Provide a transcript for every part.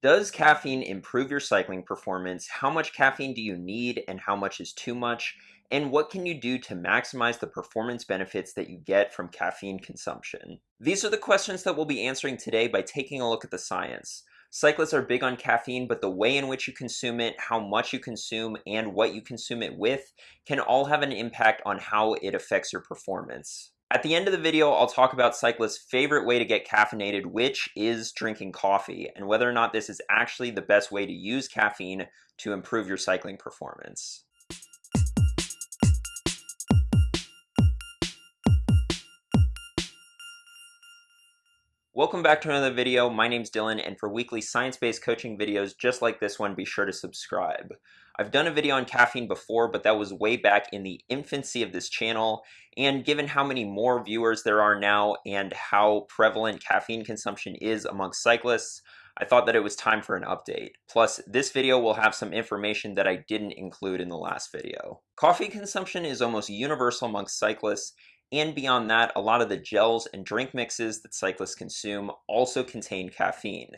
Does caffeine improve your cycling performance? How much caffeine do you need and how much is too much? And what can you do to maximize the performance benefits that you get from caffeine consumption? These are the questions that we'll be answering today by taking a look at the science. Cyclists are big on caffeine, but the way in which you consume it, how much you consume, and what you consume it with can all have an impact on how it affects your performance. At the end of the video, I'll talk about cyclists' favorite way to get caffeinated, which is drinking coffee, and whether or not this is actually the best way to use caffeine to improve your cycling performance. Welcome back to another video. My name's Dylan, and for weekly science-based coaching videos just like this one, be sure to subscribe. I've done a video on caffeine before, but that was way back in the infancy of this channel, and given how many more viewers there are now and how prevalent caffeine consumption is amongst cyclists, I thought that it was time for an update. Plus, this video will have some information that I didn't include in the last video. Coffee consumption is almost universal amongst cyclists, and beyond that, a lot of the gels and drink mixes that cyclists consume also contain caffeine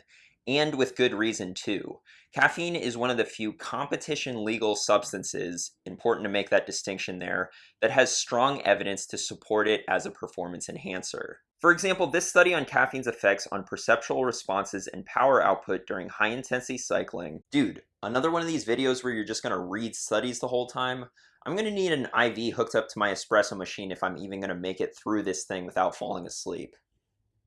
and with good reason too. Caffeine is one of the few competition legal substances, important to make that distinction there, that has strong evidence to support it as a performance enhancer. For example, this study on caffeine's effects on perceptual responses and power output during high intensity cycling. Dude, another one of these videos where you're just gonna read studies the whole time? I'm gonna need an IV hooked up to my espresso machine if I'm even gonna make it through this thing without falling asleep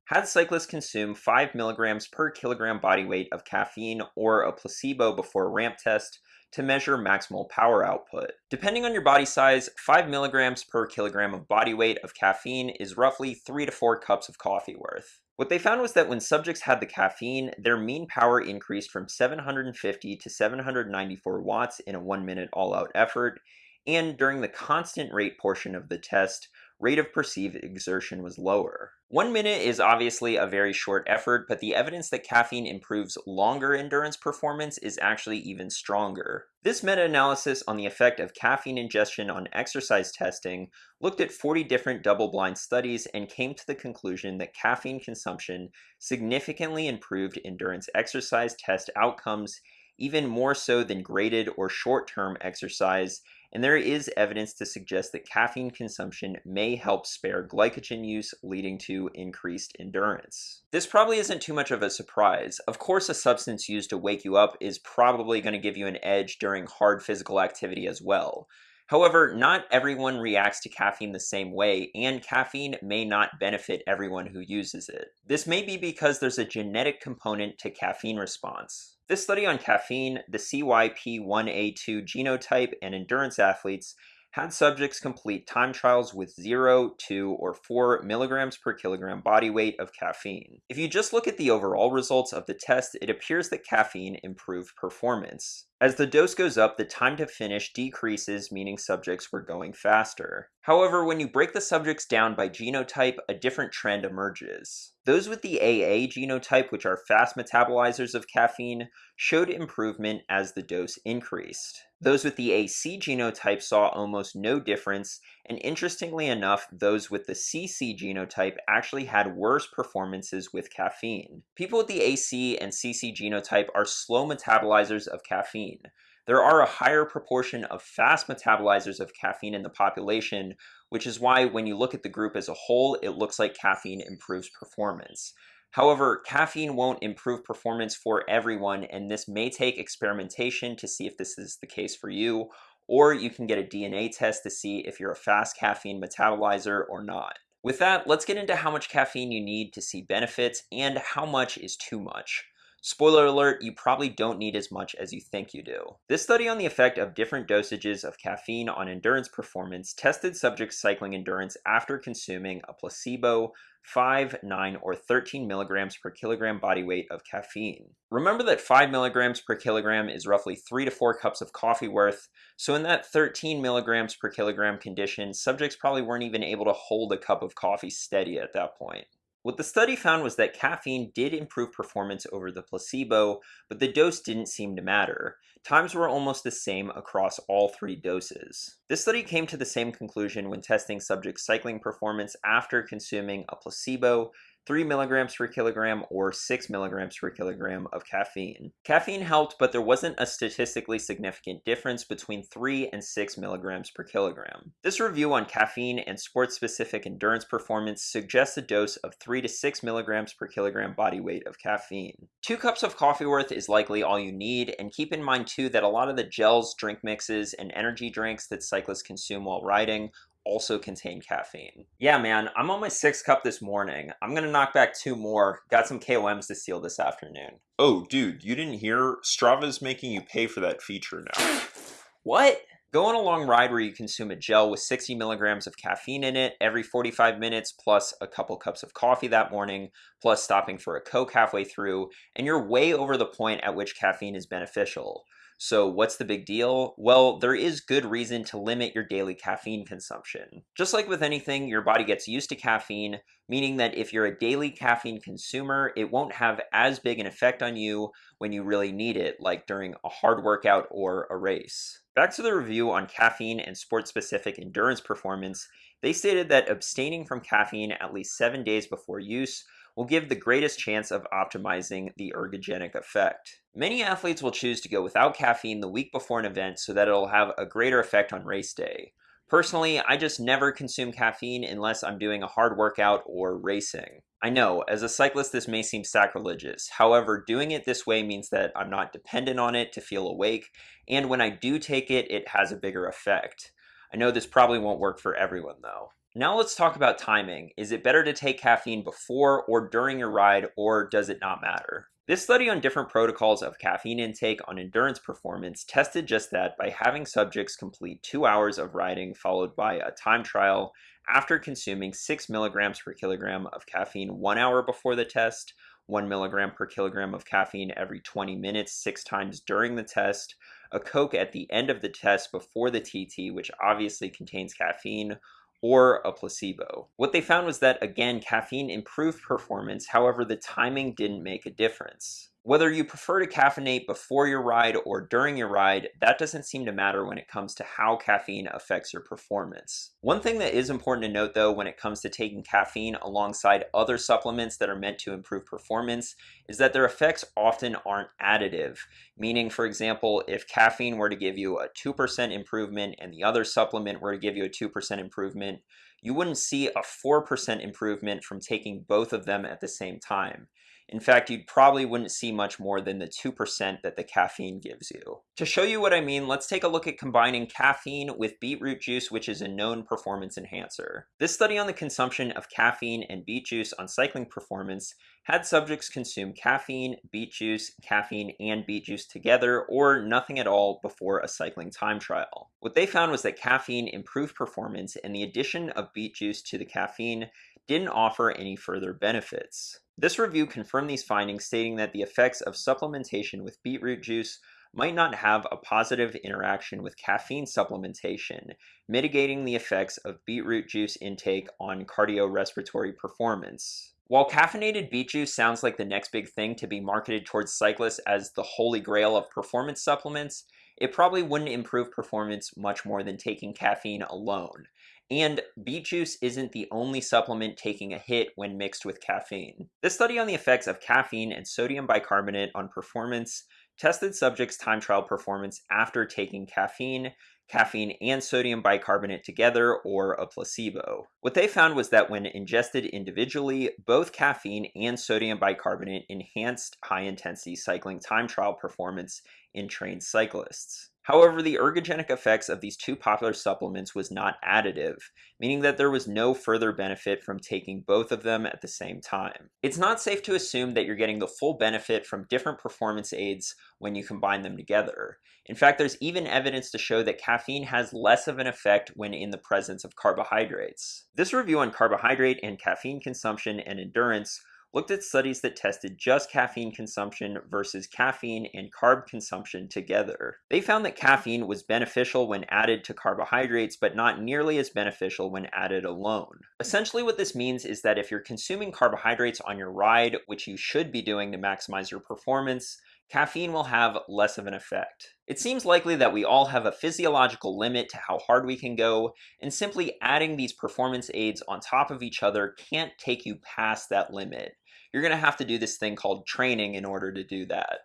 had cyclists consume 5 milligrams per kilogram body weight of caffeine or a placebo before a ramp test to measure maximal power output. Depending on your body size, 5 milligrams per kilogram of body weight of caffeine is roughly 3 to 4 cups of coffee worth. What they found was that when subjects had the caffeine, their mean power increased from 750 to 794 watts in a 1 minute all out effort, and during the constant rate portion of the test, rate of perceived exertion was lower. One minute is obviously a very short effort, but the evidence that caffeine improves longer endurance performance is actually even stronger. This meta-analysis on the effect of caffeine ingestion on exercise testing looked at 40 different double-blind studies and came to the conclusion that caffeine consumption significantly improved endurance exercise test outcomes even more so than graded or short-term exercise and there is evidence to suggest that caffeine consumption may help spare glycogen use, leading to increased endurance. This probably isn't too much of a surprise. Of course, a substance used to wake you up is probably going to give you an edge during hard physical activity as well. However, not everyone reacts to caffeine the same way, and caffeine may not benefit everyone who uses it. This may be because there's a genetic component to caffeine response. This study on caffeine, the CYP1A2 genotype, and endurance athletes had subjects complete time trials with 0, 2, or 4 milligrams per kilogram body weight of caffeine. If you just look at the overall results of the test, it appears that caffeine improved performance. As the dose goes up, the time to finish decreases, meaning subjects were going faster. However, when you break the subjects down by genotype, a different trend emerges. Those with the AA genotype, which are fast metabolizers of caffeine, showed improvement as the dose increased. Those with the AC genotype saw almost no difference, and interestingly enough, those with the CC genotype actually had worse performances with caffeine. People with the AC and CC genotype are slow metabolizers of caffeine. There are a higher proportion of fast metabolizers of caffeine in the population, which is why when you look at the group as a whole, it looks like caffeine improves performance. However, caffeine won't improve performance for everyone, and this may take experimentation to see if this is the case for you, or you can get a DNA test to see if you're a fast caffeine metabolizer or not. With that, let's get into how much caffeine you need to see benefits and how much is too much. Spoiler alert, you probably don't need as much as you think you do. This study on the effect of different dosages of caffeine on endurance performance tested subjects' cycling endurance after consuming a placebo 5, 9, or 13 milligrams per kilogram body weight of caffeine. Remember that 5 milligrams per kilogram is roughly 3 to 4 cups of coffee worth, so in that 13 milligrams per kilogram condition, subjects probably weren't even able to hold a cup of coffee steady at that point. What the study found was that caffeine did improve performance over the placebo, but the dose didn't seem to matter. Times were almost the same across all three doses. This study came to the same conclusion when testing subjects' cycling performance after consuming a placebo, 3 milligrams per kilogram or 6 milligrams per kilogram of caffeine. Caffeine helped, but there wasn't a statistically significant difference between 3 and 6 milligrams per kilogram. This review on caffeine and sports-specific endurance performance suggests a dose of 3 to 6 milligrams per kilogram body weight of caffeine. Two cups of coffee worth is likely all you need, and keep in mind too that a lot of the gels, drink mixes, and energy drinks that cyclists consume while riding also contain caffeine. Yeah, man, I'm on my sixth cup this morning. I'm gonna knock back two more. Got some KOMs to seal this afternoon. Oh, dude, you didn't hear? Strava's making you pay for that feature now. what? Go on a long ride where you consume a gel with 60 milligrams of caffeine in it every 45 minutes, plus a couple cups of coffee that morning, plus stopping for a Coke halfway through, and you're way over the point at which caffeine is beneficial. So what's the big deal? Well, there is good reason to limit your daily caffeine consumption. Just like with anything, your body gets used to caffeine, meaning that if you're a daily caffeine consumer, it won't have as big an effect on you when you really need it, like during a hard workout or a race. Back to the review on caffeine and sport-specific endurance performance, they stated that abstaining from caffeine at least seven days before use will give the greatest chance of optimizing the ergogenic effect. Many athletes will choose to go without caffeine the week before an event so that it'll have a greater effect on race day. Personally, I just never consume caffeine unless I'm doing a hard workout or racing. I know, as a cyclist this may seem sacrilegious, however, doing it this way means that I'm not dependent on it to feel awake, and when I do take it, it has a bigger effect. I know this probably won't work for everyone though. Now let's talk about timing. Is it better to take caffeine before or during your ride, or does it not matter? This study on different protocols of caffeine intake on endurance performance tested just that by having subjects complete two hours of riding followed by a time trial after consuming 6 milligrams per kilogram of caffeine one hour before the test, 1 milligram per kilogram of caffeine every 20 minutes, six times during the test, a Coke at the end of the test before the TT, which obviously contains caffeine, or a placebo. What they found was that, again, caffeine improved performance, however, the timing didn't make a difference. Whether you prefer to caffeinate before your ride or during your ride, that doesn't seem to matter when it comes to how caffeine affects your performance. One thing that is important to note though when it comes to taking caffeine alongside other supplements that are meant to improve performance is that their effects often aren't additive. Meaning, for example, if caffeine were to give you a 2% improvement and the other supplement were to give you a 2% improvement, you wouldn't see a 4% improvement from taking both of them at the same time. In fact, you probably wouldn't see much more than the 2% that the caffeine gives you. To show you what I mean, let's take a look at combining caffeine with beetroot juice, which is a known performance enhancer. This study on the consumption of caffeine and beet juice on cycling performance had subjects consume caffeine, beet juice, caffeine, and beet juice together or nothing at all before a cycling time trial. What they found was that caffeine improved performance and the addition of beet juice to the caffeine didn't offer any further benefits. This review confirmed these findings stating that the effects of supplementation with beetroot juice might not have a positive interaction with caffeine supplementation, mitigating the effects of beetroot juice intake on cardiorespiratory performance. While caffeinated beet juice sounds like the next big thing to be marketed towards cyclists as the holy grail of performance supplements, it probably wouldn't improve performance much more than taking caffeine alone. And beet juice isn't the only supplement taking a hit when mixed with caffeine. This study on the effects of caffeine and sodium bicarbonate on performance tested subjects' time trial performance after taking caffeine, caffeine and sodium bicarbonate together, or a placebo. What they found was that when ingested individually, both caffeine and sodium bicarbonate enhanced high-intensity cycling time trial performance in trained cyclists. However, the ergogenic effects of these two popular supplements was not additive, meaning that there was no further benefit from taking both of them at the same time. It's not safe to assume that you're getting the full benefit from different performance aids when you combine them together. In fact, there's even evidence to show that caffeine has less of an effect when in the presence of carbohydrates. This review on carbohydrate and caffeine consumption and endurance looked at studies that tested just caffeine consumption versus caffeine and carb consumption together. They found that mm-hmm. caffeine was beneficial when added to carbohydrates, but not nearly as beneficial when added alone. Essentially what this means is that if you're consuming carbohydrates on your ride, which you should be doing to maximize your performance, caffeine will have less of an effect. It seems likely that we all have a physiological limit to how hard we can go, and simply adding these performance aids on top of each other can't take you past that limit. You're going to have to do this thing called training in order to do that.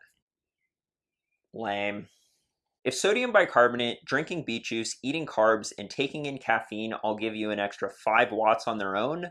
Lame. If sodium bicarbonate, drinking beet juice, eating carbs, and taking in caffeine all give you an extra 5 watts on their own,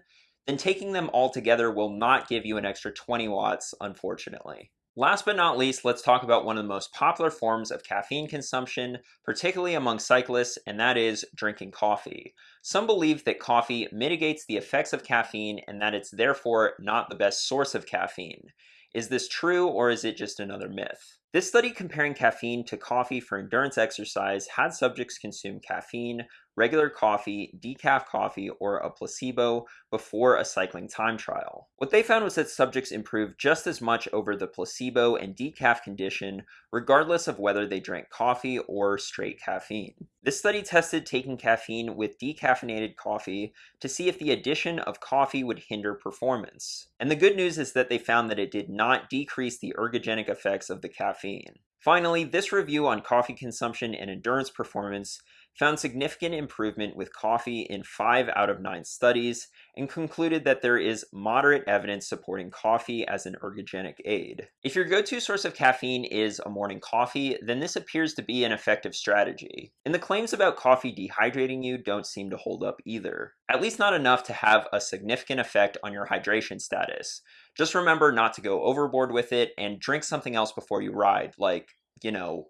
then taking them all together will not give you an extra 20 watts, unfortunately. Last but not least, let's talk about one of the most popular forms of caffeine consumption, particularly among cyclists, and that is drinking coffee. Some believe that coffee mitigates the effects of caffeine and that it's therefore not the best source of caffeine. Is this true or is it just another myth? This study comparing caffeine to coffee for endurance exercise had subjects consume caffeine, regular coffee, decaf coffee, or a placebo before a cycling time trial. What they found was that subjects improved just as much over the placebo and decaf condition, regardless of whether they drank coffee or straight caffeine. This study tested taking caffeine with decaffeinated coffee to see if the addition of coffee would hinder performance. And the good news is that they found that it did not decrease the ergogenic effects of the caffeine. Finally, this review on coffee consumption and endurance performance found significant improvement with coffee in 5 out of 9 studies and concluded that there is moderate evidence supporting coffee as an ergogenic aid. If your go-to source of caffeine is a morning coffee, then this appears to be an effective strategy. And the claims about coffee dehydrating you don't seem to hold up either. At least not enough to have a significant effect on your hydration status. Just remember not to go overboard with it and drink something else before you ride, like, you know,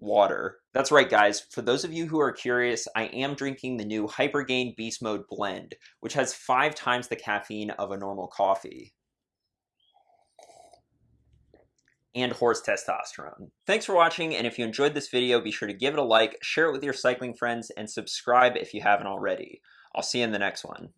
water. That's right, guys. For those of you who are curious, I am drinking the new Hypergain Beast Mode blend, which has five times the caffeine of a normal coffee. And horse testosterone. Thanks for watching, and if you enjoyed this video, be sure to give it a like, share it with your cycling friends, and subscribe if you haven't already. I'll see you in the next one.